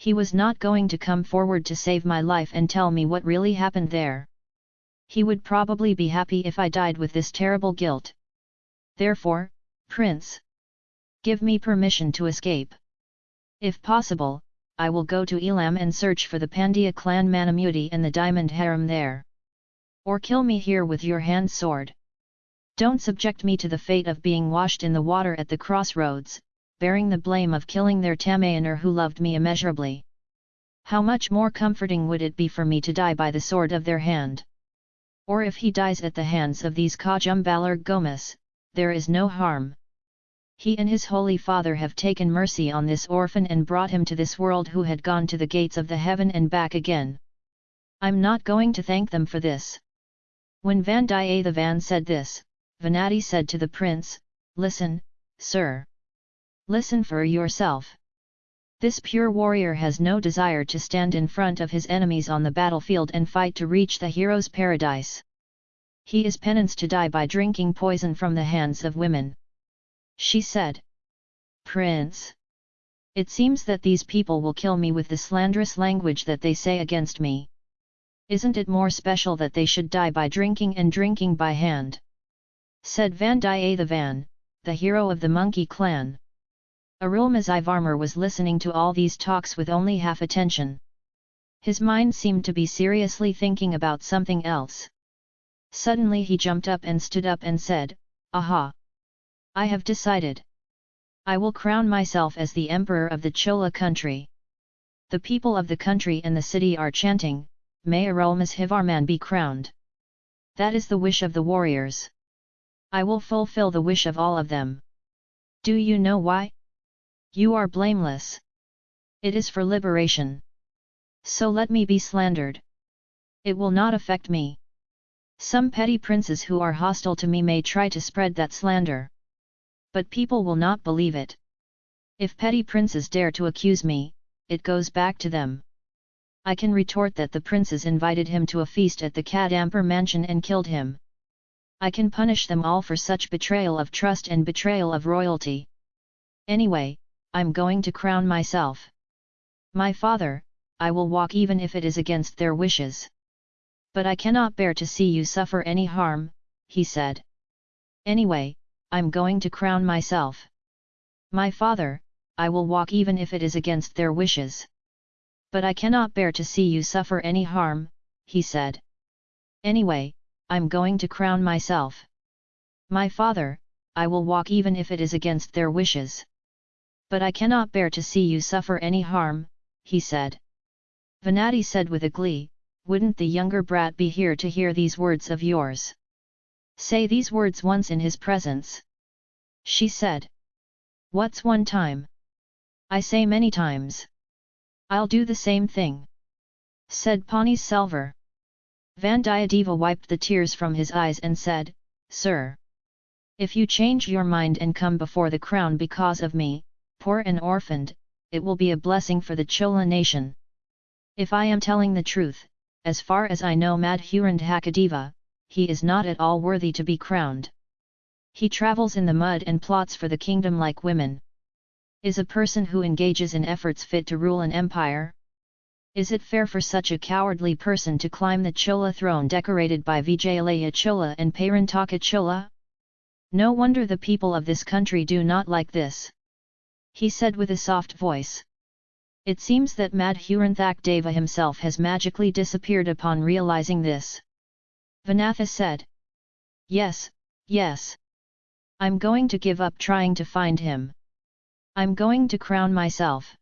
He was not going to come forward to save my life and tell me what really happened there. He would probably be happy if I died with this terrible guilt. Therefore, prince, give me permission to escape. If possible, I will go to Elam and search for the Pandya clan Manamuti and the diamond harem there. Or kill me here with your hand sword. Don't subject me to the fate of being washed in the water at the crossroads, bearing the blame of killing their Tamayaner who loved me immeasurably. How much more comforting would it be for me to die by the sword of their hand? Or if he dies at the hands of these Kajumbalar Gomas, there is no harm. He and his holy father have taken mercy on this orphan and brought him to this world who had gone to the gates of the heaven and back again. I'm not going to thank them for this. When Vandiyathevan said this, Venati said to the prince, Listen, sir. Listen for yourself. This pure warrior has no desire to stand in front of his enemies on the battlefield and fight to reach the hero's paradise. He is penance to die by drinking poison from the hands of women. She said. Prince. It seems that these people will kill me with the slanderous language that they say against me. Isn't it more special that they should die by drinking and drinking by hand? Said Vandiyathevan, the hero of the monkey clan. Arulmozhivarmar was listening to all these talks with only half attention. His mind seemed to be seriously thinking about something else. Suddenly he jumped up and stood up and said, Aha! I have decided. I will crown myself as the emperor of the Chola country. The people of the country and the city are chanting, May Arulmozhivarman be crowned. That is the wish of the warriors. I will fulfill the wish of all of them. Do you know why? You are blameless. It is for liberation. So let me be slandered. It will not affect me. Some petty princes who are hostile to me may try to spread that slander. But people will not believe it. If petty princes dare to accuse me, it goes back to them. I can retort that the princes invited him to a feast at the Kadampur mansion and killed him. I can punish them all for such betrayal of trust and betrayal of royalty. Anyway, I'm going to crown myself. My father, I will walk even if it is against their wishes. But I cannot bear to see you suffer any harm, he said. Anyway, I'm going to crown myself. My father, I will walk even if it is against their wishes. But I cannot bear to see you suffer any harm, he said. Anyway, I'm going to crown myself. My father, I will walk even if it is against their wishes. But I cannot bear to see you suffer any harm, he said. Venati said with a glee, wouldn't the younger brat be here to hear these words of yours? Say these words once in his presence. She said. What's one time? I say many times. I'll do the same thing. Said Ponniyin Selvar. Vandiyadeva wiped the tears from his eyes and said, Sir! If you change your mind and come before the crown because of me, poor and orphaned, it will be a blessing for the Chola nation. If I am telling the truth, as far as I know Madhurandhakadeva, he is not at all worthy to be crowned. He travels in the mud and plots for the kingdom like women. Is a person who engages in efforts fit to rule an empire? Is it fair for such a cowardly person to climb the Chola throne decorated by Vijayalaya Chola and Parantaka Chola? No wonder the people of this country do not like this he said with a soft voice. It seems that Madhuranthak Deva himself has magically disappeared upon realizing this. Vanatha said. Yes, yes. I'm going to give up trying to find him. I'm going to crown myself.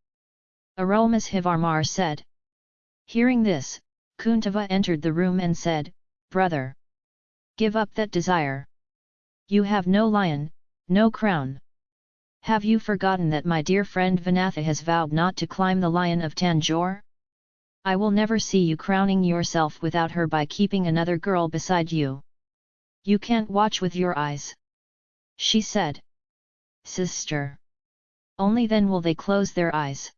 Aromas Arulmozhivarmar said. Hearing this, Kuntava entered the room and said, Brother! Give up that desire. You have no lion, no crown. Have you forgotten that my dear friend Vanatha has vowed not to climb the lion of Tanjore? I will never see you crowning yourself without her by keeping another girl beside you. You can't watch with your eyes. She said. Sister. Only then will they close their eyes.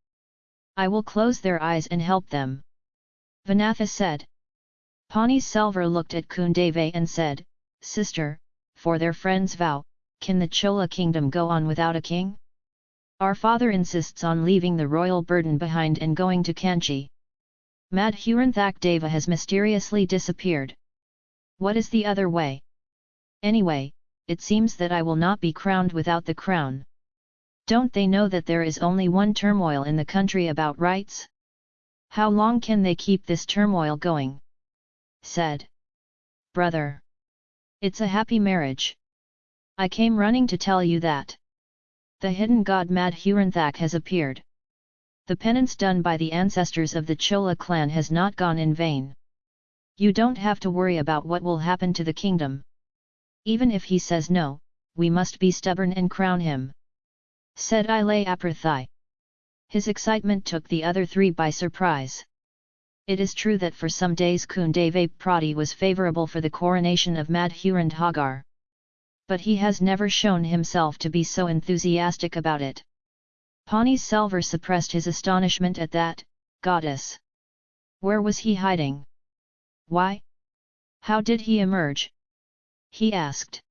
I will close their eyes and help them. Vanatha said. Pani Selvar looked at Kundave and said, Sister, for their friend's vow, can the Chola kingdom go on without a king? Our father insists on leaving the royal burden behind and going to Kanchi. Madhuranthak Deva has mysteriously disappeared. What is the other way? Anyway, it seems that I will not be crowned without the crown. Don't they know that there is only one turmoil in the country about rights? How long can they keep this turmoil going? Said. Brother. It's a happy marriage. I came running to tell you that. The hidden god Madhuranthak has appeared. The penance done by the ancestors of the Chola clan has not gone in vain. You don't have to worry about what will happen to the kingdom. Even if he says no, we must be stubborn and crown him. Said Ile Aprathai. His excitement took the other three by surprise. It is true that for some days Kundave Prati was favourable for the coronation of Madhurandhagar. But he has never shown himself to be so enthusiastic about it. Pani Selvar suppressed his astonishment at that, goddess. Where was he hiding? Why? How did he emerge? He asked.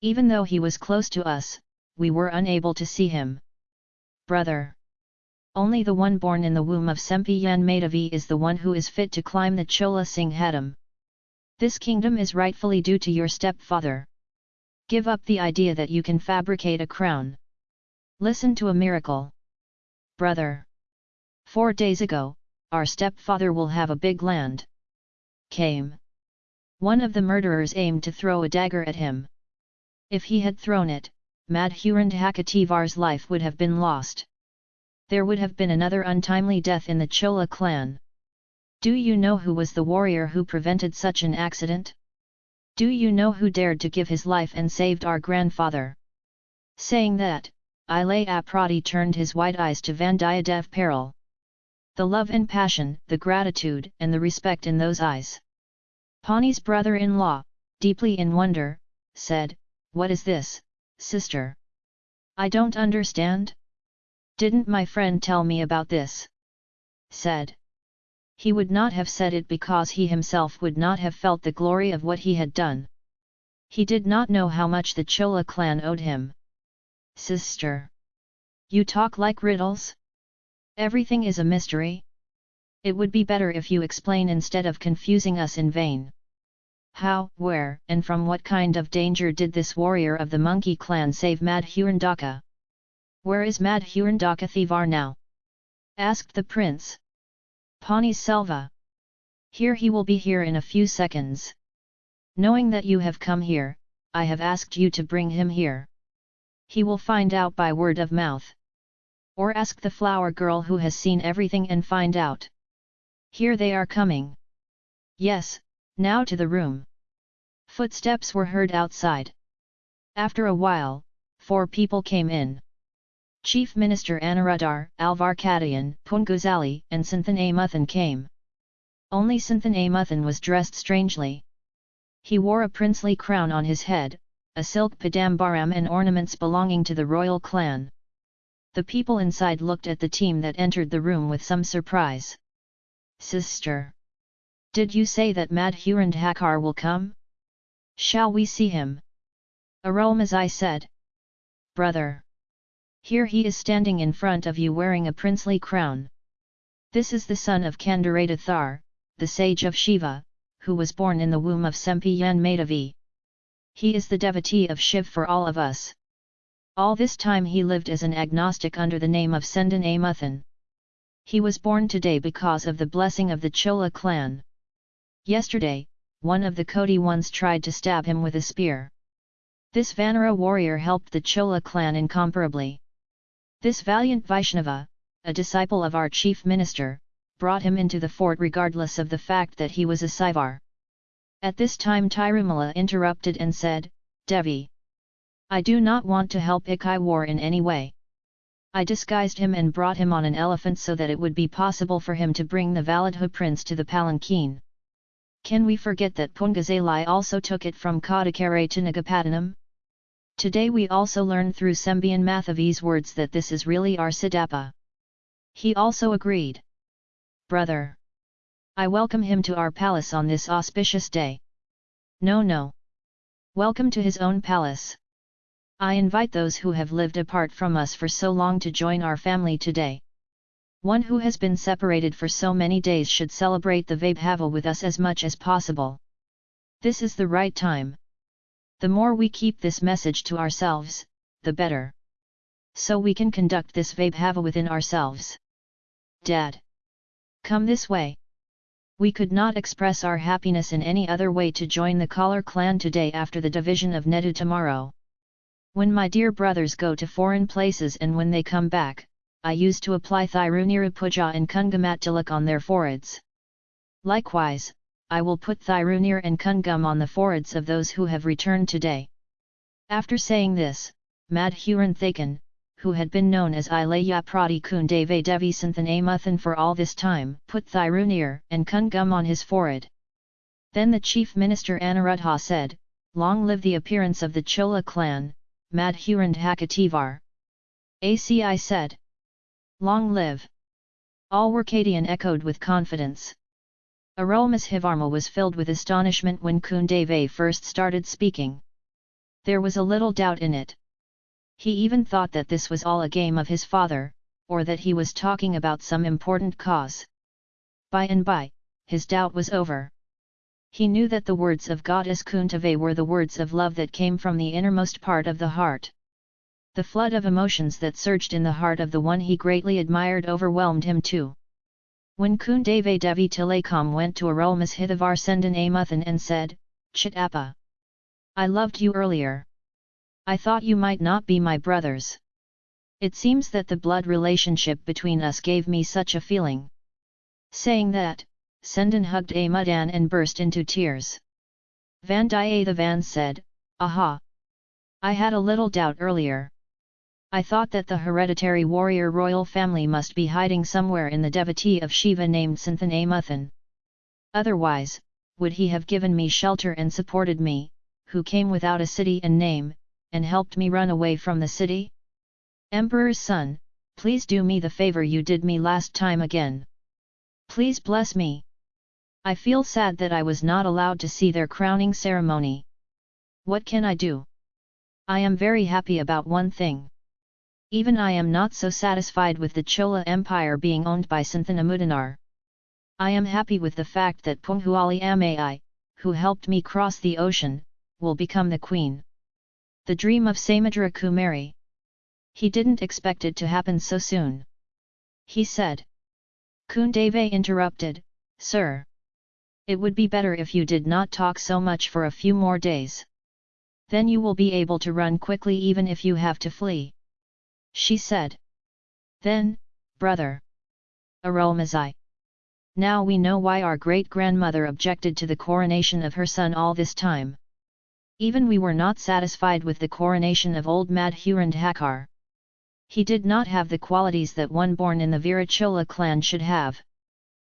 Even though he was close to us, we were unable to see him. Brother. Only the one born in the womb of Sempiyan Madhavi is the one who is fit to climb the Chola Singh Singhadam. This kingdom is rightfully due to your stepfather. Give up the idea that you can fabricate a crown. Listen to a miracle. Brother. Four days ago, our stepfather will have a big land. Came. One of the murderers aimed to throw a dagger at him. If he had thrown it, Madhurandhakativar's life would have been lost. There would have been another untimely death in the Chola clan. Do you know who was the warrior who prevented such an accident? Do you know who dared to give his life and saved our grandfather? Saying that, Ile Aprati turned his white eyes to Vandiyadev Paril. The love and passion, the gratitude and the respect in those eyes. Pani's brother-in-law, deeply in wonder, said, What is this, sister? I don't understand? Didn't my friend tell me about this? Said. He would not have said it because he himself would not have felt the glory of what he had done. He did not know how much the Chola clan owed him. Sister! You talk like riddles? Everything is a mystery? It would be better if you explain instead of confusing us in vain. How, where, and from what kind of danger did this warrior of the monkey clan save Madhurandaka? Where is Madhurandaka Thivar now? asked the prince. Pani Selva. Here he will be here in a few seconds. Knowing that you have come here, I have asked you to bring him here he will find out by word of mouth. Or ask the flower girl who has seen everything and find out. Here they are coming. Yes, now to the room. Footsteps were heard outside. After a while, four people came in. Chief Minister Anuradhar, Alvar Kadayan, Punguzali and Santhan Amuthan came. Only Santhan Amuthan was dressed strangely. He wore a princely crown on his head, a silk padambaram and ornaments belonging to the royal clan. The people inside looked at the team that entered the room with some surprise. Sister! Did you say that Madhurandhakar will come? Shall we see him? Arulmozhi said. Brother! Here he is standing in front of you wearing a princely crown. This is the son of Kandarathar, the sage of Shiva, who was born in the womb of Sempiyan Madhavi. He is the devotee of Shiv for all of us. All this time he lived as an agnostic under the name of Sendan Amuthan. He was born today because of the blessing of the Chola clan. Yesterday, one of the Kodi ones tried to stab him with a spear. This Vanara warrior helped the Chola clan incomparably. This valiant Vaishnava, a disciple of our chief minister, brought him into the fort regardless of the fact that he was a Saivar. At this time Tirumala interrupted and said, Devi. I do not want to help Ikai War in any way. I disguised him and brought him on an elephant so that it would be possible for him to bring the Validha prince to the palanquin. Can we forget that Punguzali also took it from Kadakare to Nagapattinam? Today we also learn through Sembian Mathavi's words that this is really our Siddhappa. He also agreed. Brother! I welcome him to our palace on this auspicious day. No no. Welcome to his own palace. I invite those who have lived apart from us for so long to join our family today. One who has been separated for so many days should celebrate the Vaibhava with us as much as possible. This is the right time. The more we keep this message to ourselves, the better. So we can conduct this Vaibhava within ourselves. Dad! Come this way. We could not express our happiness in any other way to join the Kalar clan today after the division of Nedu tomorrow. When my dear brothers go to foreign places and when they come back, I used to apply Thirunira Puja and Kungamat Tilak on their foreheads. Likewise, I will put Thirunir and Kungum on the foreheads of those who have returned today. After saying this, Madhuran Thakan, who had been known as Ilaya Prati Kundave Amuthan for all this time, put Thirunir and Kungum on his forehead. Then the chief minister Anuruddha said, Long live the appearance of the Chola clan, Madhurand Hakativar. ACI said. Long live! Alvar Kadayan echoed with confidence. Arulmozhivarma was filled with astonishment when Kundave first started speaking. There was a little doubt in it. He even thought that this was all a game of his father, or that he was talking about some important cause. By and by, his doubt was over. He knew that the words of goddess Kuntave were the words of love that came from the innermost part of the heart. The flood of emotions that surged in the heart of the one he greatly admired overwhelmed him too. When Kundave Devi Tilakam went to Arulmozhivar Sendan Amuthan and said, Chitappa! I loved you earlier. I thought you might not be my brothers. It seems that the blood relationship between us gave me such a feeling. Saying that, Sendan hugged Amudan and burst into tears. Vandiyathevan said, Aha! I had a little doubt earlier. I thought that the hereditary warrior royal family must be hiding somewhere in the devotee of Shiva named Santhan Amuthan. Otherwise, would he have given me shelter and supported me, who came without a city and name, and helped me run away from the city? Emperor's son, please do me the favor you did me last time again. Please bless me. I feel sad that I was not allowed to see their crowning ceremony. What can I do? I am very happy about one thing. Even I am not so satisfied with the Chola Empire being owned by Santhanamudinnar. I am happy with the fact that Punguzali Amai, who helped me cross the ocean, will become the queen. The dream of Samudra Kumari. He didn't expect it to happen so soon. He said. Kundave interrupted, Sir. It would be better if you did not talk so much for a few more days. Then you will be able to run quickly even if you have to flee. She said. Then, brother. Arulmozhi. Now we know why our great-grandmother objected to the coronation of her son all this time. Even we were not satisfied with the coronation of old Madhurandhakar. He did not have the qualities that one born in the Virachola clan should have.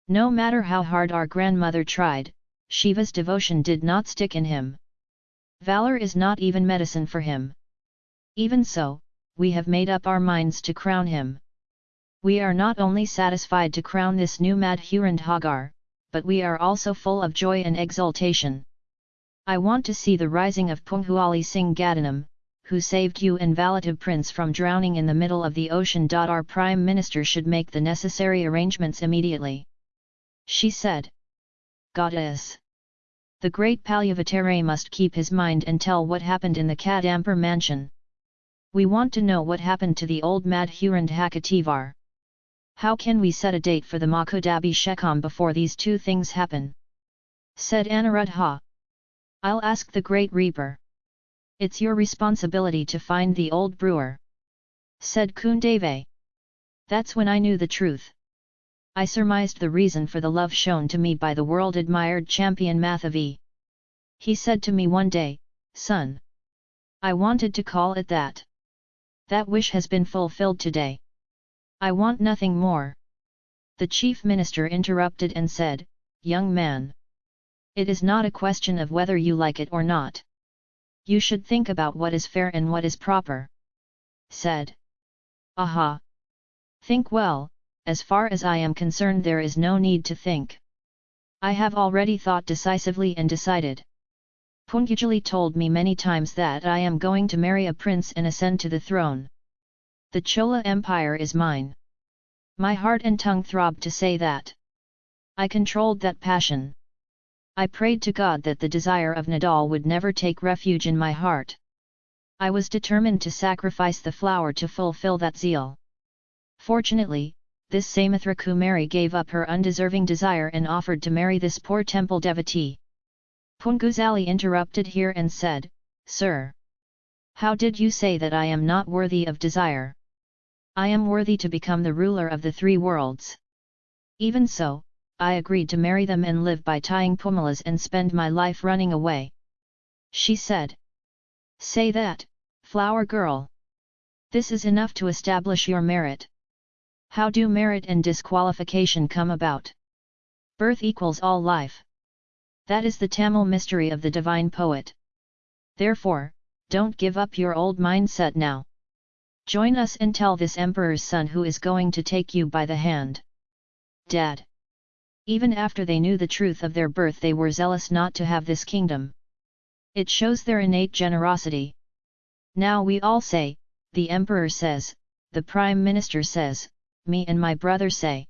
No matter how hard our grandmother tried, Shiva's devotion did not stick in him. Valor is not even medicine for him. Even so, we have made up our minds to crown him. We are not only satisfied to crown this new Madhurandhagar, but we are also full of joy and exultation. I want to see the rising of Punguzali Singh Gadanam, who saved you and Valatab Prince from drowning in the middle of the ocean. Our Prime Minister should make the necessary arrangements immediately. She said. Goddess! The great Palyavatare must keep his mind and tell what happened in the Kadampur mansion. We want to know what happened to the old Madhurand Hakativar. How can we set a date for the Makudabhishekam before these two things happen? Said Anuruddha. I'll ask the Great Reaper. It's your responsibility to find the old brewer. Said Kundave. That's when I knew the truth. I surmised the reason for the love shown to me by the world-admired champion Mathavi. He said to me one day, Son! I wanted to call it that. That wish has been fulfilled today. I want nothing more. The chief minister interrupted and said, Young man! It is not a question of whether you like it or not. You should think about what is fair and what is proper. Said. Aha! Think well, as far as I am concerned there is no need to think. I have already thought decisively and decided. Punguzali told me many times that I am going to marry a prince and ascend to the throne. The Chola Empire is mine. My heart and tongue throbbed to say that. I controlled that passion. I prayed to God that the desire of Nadal would never take refuge in my heart. I was determined to sacrifice the flower to fulfill that zeal. Fortunately, this Samudra Kumari gave up her undeserving desire and offered to marry this poor temple devotee. Punguzali interrupted here and said, Sir! How did you say that I am not worthy of desire? I am worthy to become the ruler of the three worlds. Even so, I agreed to marry them and live by tying pumalas and spend my life running away. She said. Say that, flower girl. This is enough to establish your merit. How do merit and disqualification come about? Birth equals all life. That is the Tamil mystery of the divine poet. Therefore, don't give up your old mindset now. Join us and tell this emperor's son who is going to take you by the hand. Dad. Even after they knew the truth of their birth they were zealous not to have this kingdom. It shows their innate generosity. Now we all say, the emperor says, the prime minister says, me and my brother say.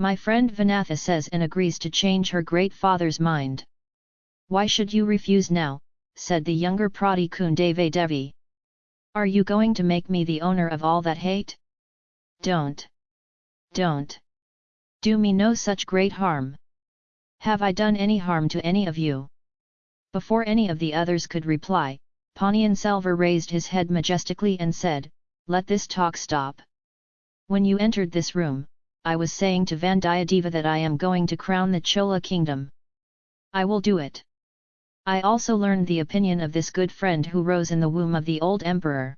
My friend Vanatha says and agrees to change her great father's mind. Why should you refuse now, said the younger Prati Kundave Devi. Are you going to make me the owner of all that hate? Don't. Don't. Do me no such great harm. Have I done any harm to any of you? Before any of the others could reply, Ponniyin Selvar raised his head majestically and said, Let this talk stop. When you entered this room, I was saying to Vandiyadeva that I am going to crown the Chola kingdom. I will do it. I also learned the opinion of this good friend who rose in the womb of the old emperor.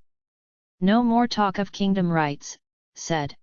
No more talk of kingdom rights, said.